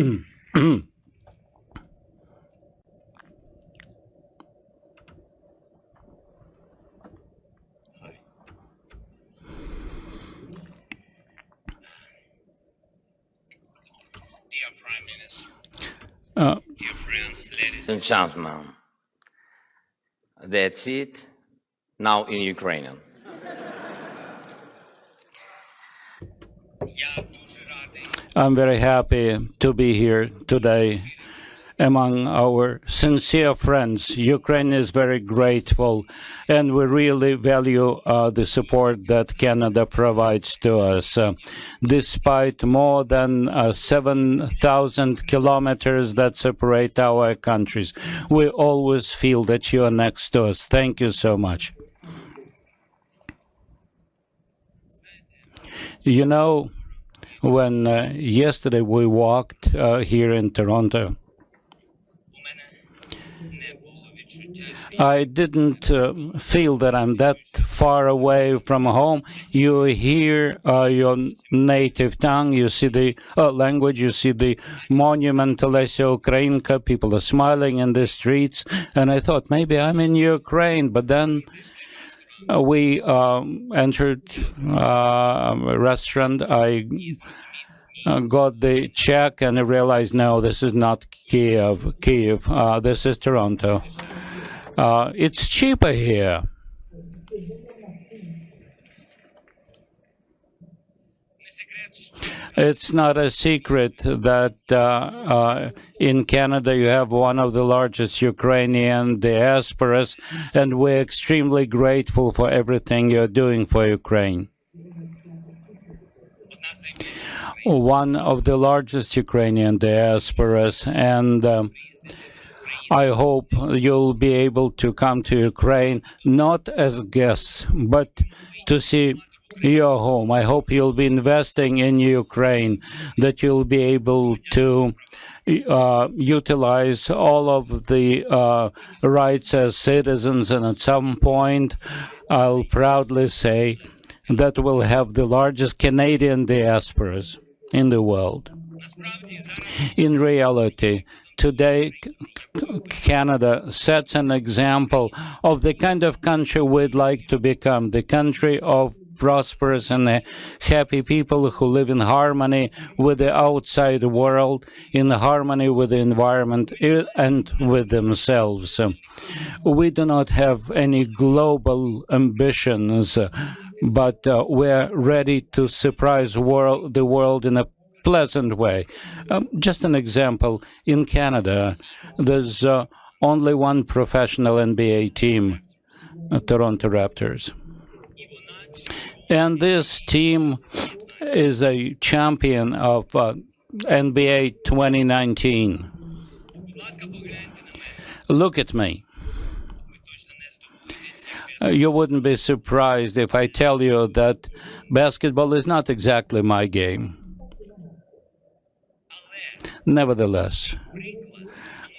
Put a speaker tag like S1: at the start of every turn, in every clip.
S1: Dear Prime Minister,
S2: Uh,
S1: dear friends, ladies
S3: and gentlemen, that's it. Now in Ukrainian.
S2: I'm very happy to be here today among our sincere friends. Ukraine is very grateful, and we really value uh, the support that Canada provides to us. Uh, despite more than uh, 7,000 kilometers that separate our countries, we always feel that you are next to us. Thank you so much. You know, when uh, yesterday we walked uh, here in Toronto. I didn't uh, feel that I'm that far away from home. You hear uh, your native tongue, you see the uh, language, you see the monument to Lesya Ukrainka, people are smiling in the streets. And I thought maybe I'm in Ukraine, but then uh, we um, entered uh, a restaurant. I uh, got the check and I realized, no, this is not Kiev. Kiev. Uh, this is Toronto. Uh, it's cheaper here. It's not a secret that uh, uh, in Canada you have one of the largest Ukrainian diasporas, and we're extremely grateful for everything you're doing for Ukraine. One of the largest Ukrainian diasporas, and um, I hope you'll be able to come to Ukraine, not as guests, but to see your home. I hope you'll be investing in Ukraine, that you'll be able to uh, utilize all of the uh, rights as citizens. And at some point, I'll proudly say that we'll have the largest Canadian diasporas in the world. In reality, today Canada sets an example of the kind of country we'd like to become, the country of prosperous and happy people who live in harmony with the outside world, in harmony with the environment uh, and with themselves. We do not have any global ambitions, but uh, we're ready to surprise world, the world in a pleasant way. Um, just an example in Canada, there's uh, only one professional NBA team, uh, Toronto Raptors. And this team is a champion of uh, NBA 2019. Look at me. Uh, you wouldn't be surprised if I tell you that basketball is not exactly my game. Nevertheless,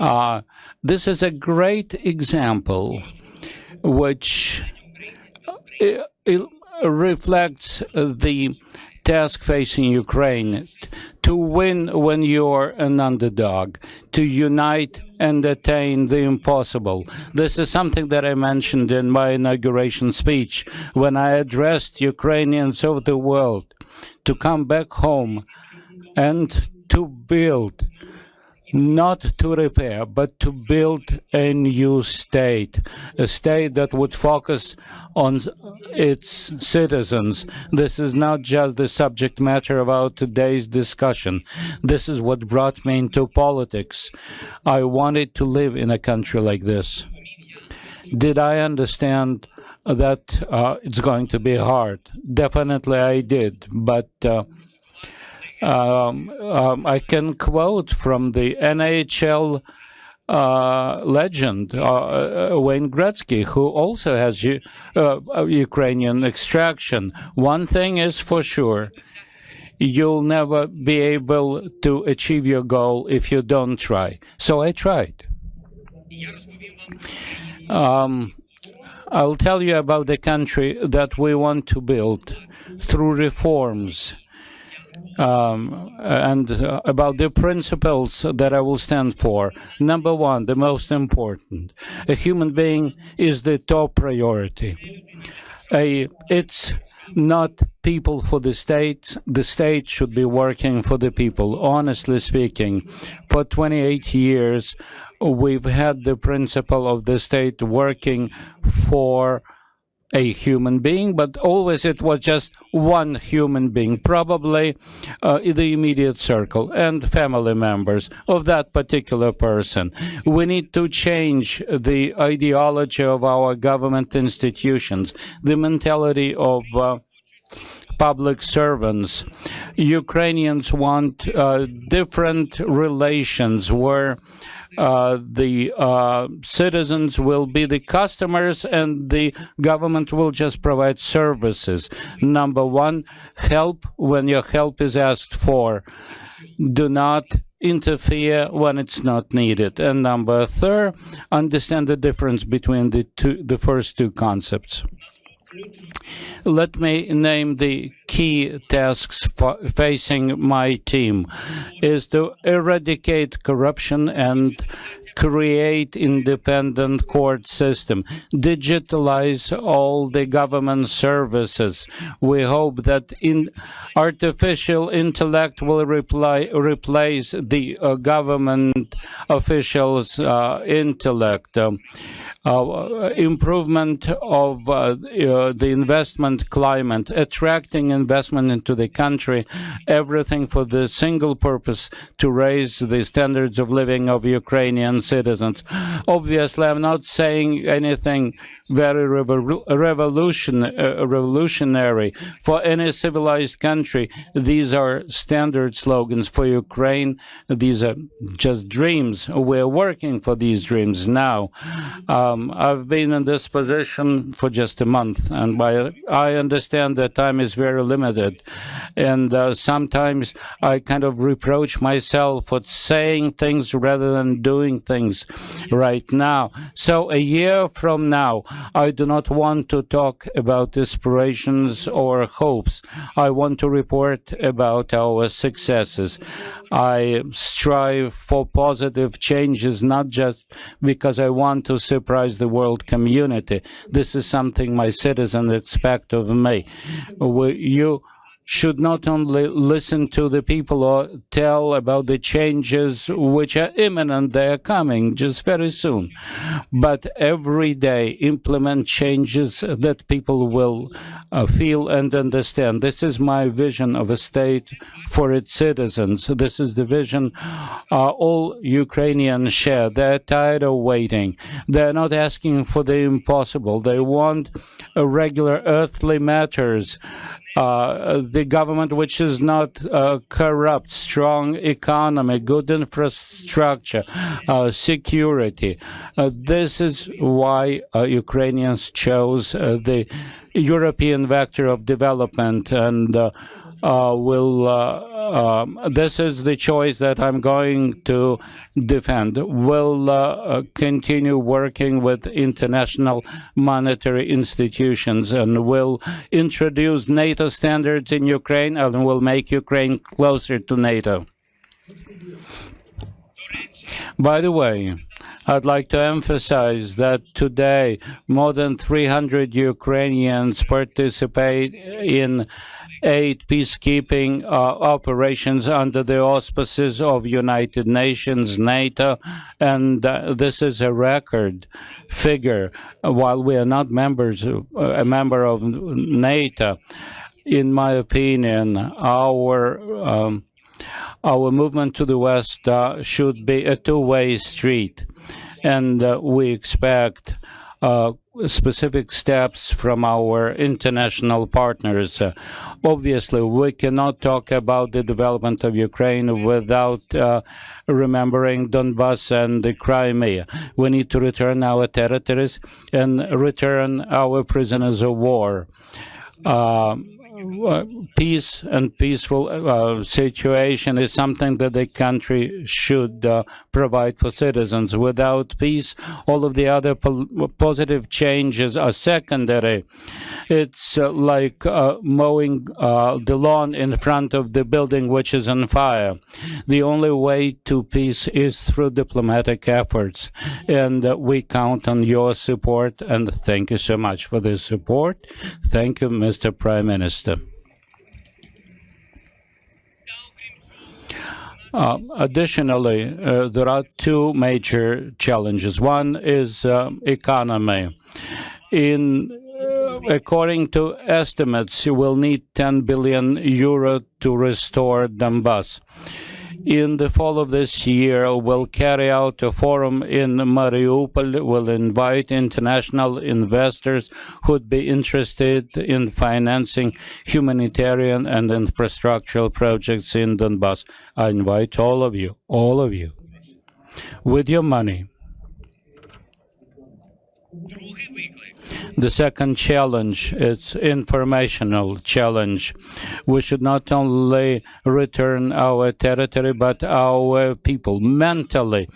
S2: uh, this is a great example which uh, reflects uh, the task facing Ukraine to win when you're an underdog, to unite and attain the impossible. This is something that I mentioned in my inauguration speech when I addressed Ukrainians of the world to come back home and to build not to repair, but to build a new state, a state that would focus on its citizens. This is not just the subject matter of our today's discussion. This is what brought me into politics. I wanted to live in a country like this. Did I understand that uh, it's going to be hard? Definitely I did, but uh, um, um, I can quote from the NHL uh, legend, uh, uh, Wayne Gretzky, who also has uh, Ukrainian extraction. One thing is for sure, you'll never be able to achieve your goal if you don't try. So I tried. Um, I'll tell you about the country that we want to build through reforms um, and uh, about the principles that I will stand for. Number one, the most important, a human being is the top priority. A, it's not people for the state. The state should be working for the people. Honestly speaking, for 28 years, we've had the principle of the state working for a human being, but always it was just one human being, probably uh, the immediate circle and family members of that particular person. We need to change the ideology of our government institutions, the mentality of uh, public servants. Ukrainians want uh, different relations where uh, the uh, citizens will be the customers and the government will just provide services. Number one, help when your help is asked for. Do not interfere when it's not needed. And number three, understand the difference between the two, the first two concepts. Let me name the key tasks facing my team. Is to eradicate corruption and create independent court system, digitalize all the government services. We hope that in artificial intellect will reply, replace the uh, government officials' uh, intellect. Um, uh, improvement of uh, uh, the investment climate, attracting investment into the country, everything for the single purpose to raise the standards of living of Citizens. Obviously, I'm not saying anything very revolution, uh, revolutionary for any civilized country. These are standard slogans for Ukraine. These are just dreams. We're working for these dreams now. Um, I've been in this position for just a month, and by, I understand that time is very limited. And uh, sometimes I kind of reproach myself for saying things rather than doing things right now. So a year from now, I do not want to talk about aspirations or hopes. I want to report about our successes. I strive for positive changes, not just because I want to surprise the world community. This is something my citizens expect of me. You should not only listen to the people or tell about the changes which are imminent, they are coming just very soon, but every day implement changes that people will uh, feel and understand. This is my vision of a state for its citizens. This is the vision uh, all Ukrainians share. They're tired of waiting. They're not asking for the impossible. They want regular earthly matters uh, the government which is not uh, corrupt, strong economy, good infrastructure, uh, security. Uh, this is why uh, Ukrainians chose uh, the European vector of development and will uh, um, this is the choice that I'm going to defend. Will uh, continue working with international monetary institutions and will introduce NATO standards in Ukraine and will make Ukraine closer to NATO. By the way, I'd like to emphasize that today more than 300 Ukrainians participate in eight peacekeeping uh, operations under the auspices of United Nations, NATO, and uh, this is a record figure. While we are not members, uh, a member of NATO, in my opinion, our um, our movement to the West uh, should be a two-way street, and uh, we expect uh, specific steps from our international partners. Uh, obviously, we cannot talk about the development of Ukraine without uh, remembering Donbass and the Crimea. We need to return our territories and return our prisoners of war. Uh, uh, peace and peaceful uh, situation is something that the country should uh, provide for citizens. Without peace, all of the other po positive changes are secondary. It's uh, like uh, mowing uh, the lawn in front of the building which is on fire. The only way to peace is through diplomatic efforts, and uh, we count on your support. And thank you so much for this support. Thank you, Mr. Prime Minister. Uh, additionally, uh, there are two major challenges. One is uh, economy. In uh, according to estimates, you will need 10 billion euro to restore Donbass. In the fall of this year, we'll carry out a forum in Mariupol. We'll invite international investors who'd be interested in financing humanitarian and infrastructural projects in Donbass. I invite all of you, all of you, with your money. The second challenge is informational challenge. We should not only return our territory, but our people mentally.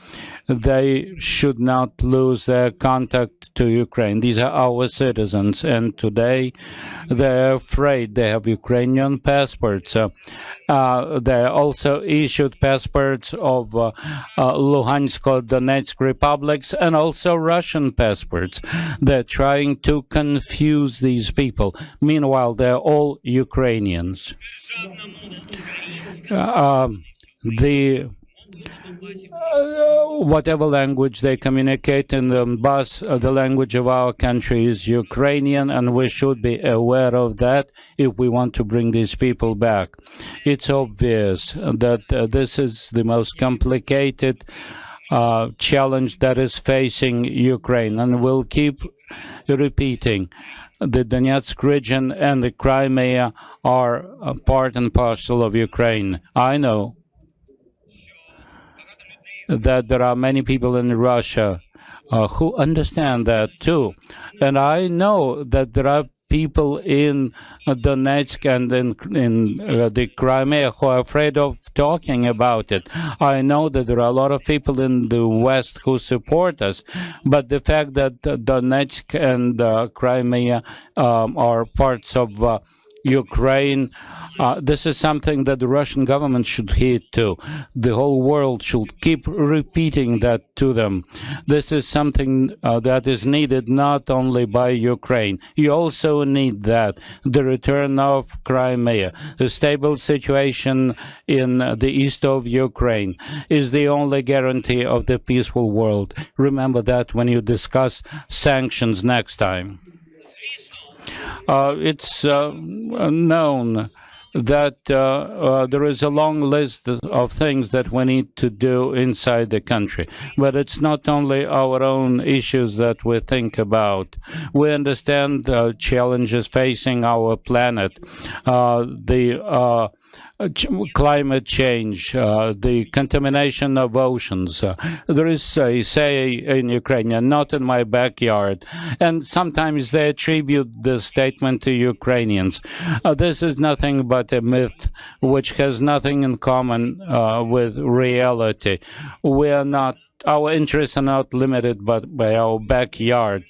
S2: They should not lose their contact to Ukraine. These are our citizens, and today they're afraid. They have Ukrainian passports. Uh, uh they also issued passports of uh, uh, Luhansk, Donetsk republics, and also Russian passports. They're trying to to confuse these people. Meanwhile, they're all Ukrainians.
S1: Uh,
S2: um, the uh, whatever language they communicate in the bus, uh, the language of our country is Ukrainian, and we should be aware of that if we want to bring these people back. It's obvious that uh, this is the most complicated uh, challenge that is facing Ukraine, and we'll keep repeating. The Donetsk region and the Crimea are part and parcel of Ukraine. I know that there are many people in Russia uh, who understand that too. And I know that there are people in uh, Donetsk and in, in uh, the Crimea who are afraid of talking about it. I know that there are a lot of people in the West who support us, but the fact that uh, Donetsk and Crimea um, are parts of Ukraine. Uh, this is something that the Russian government should heed to. The whole world should keep repeating that to them. This is something uh, that is needed not only by Ukraine. You also need that. The return of Crimea, the stable situation in the east of Ukraine is the only guarantee of the peaceful world. Remember that when you discuss sanctions next time. Uh, it's uh, known that uh, uh, there is a long list of things that we need to do inside the country. But it's not only our own issues that we think about. We understand the challenges facing our planet, uh, the climate change, uh, the contamination of oceans. Uh, there is a say in Ukrainian, not in my backyard. And sometimes they attribute this statement to Ukrainians. Uh, this is nothing but a myth which has nothing in common uh, with reality. We are not, our interests are not limited but by our backyard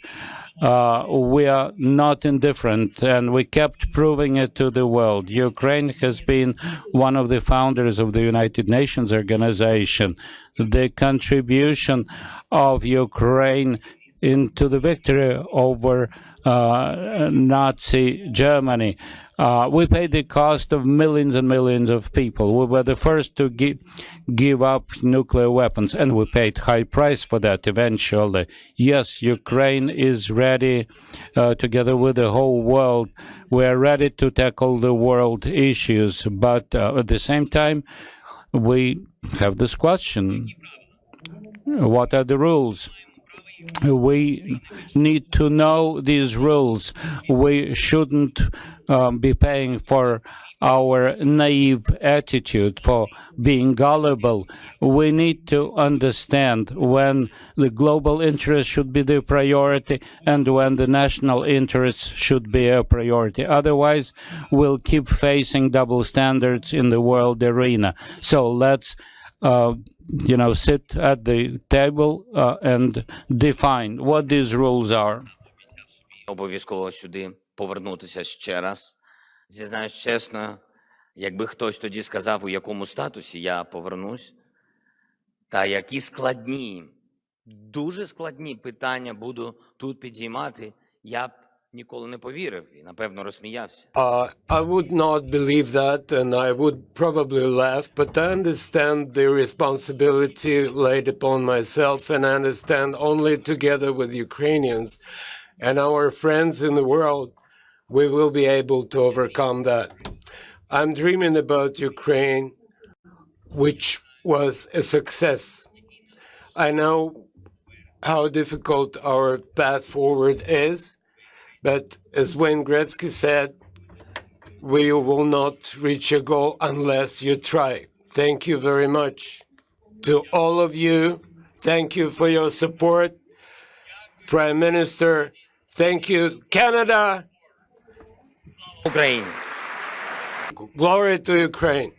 S2: uh, we are not indifferent, and we kept proving it to the world. Ukraine has been one of the founders of the United Nations organization. The contribution of Ukraine into the victory over uh, Nazi Germany. Uh, we paid the cost of millions and millions of people. We were the first to gi- give up nuclear weapons, and we paid high price for that eventually. Yes, Ukraine is ready, uh, together with the whole world. We are ready to tackle the world issues, but uh, at the same time, we have this question: What are the rules? We need to know these rules. We shouldn't um, be paying for our naive attitude, for being gullible. We need to understand when the global interest should be the priority and when the national interest should be a priority. Otherwise, we'll keep facing double standards in the world arena. So let's you know, sit at the table uh, and define what these rules are.
S3: Обов'язково сюди повернутися ще раз. Зізнаюсь чесно, якби хтось тоді сказав, у якому статусі я повернусь, та які складні, дуже складні питання буду тут підіймати, я б ніколи не повірив і, напевно, розсміявся.
S4: Uh, I would not believe that, and I would probably laugh, but I understand the responsibility laid upon myself, and I understand only together with Ukrainians and our friends in the world, we will be able to overcome that. I'm dreaming about Ukraine, which was a success. I know how difficult our path forward is, but as Wayne Gretzky said, we will not reach a goal unless you try. Thank you very much to all of you. Thank you for your support. Prime Minister, thank you. Canada!
S3: Ukraine.
S4: Glory to Ukraine.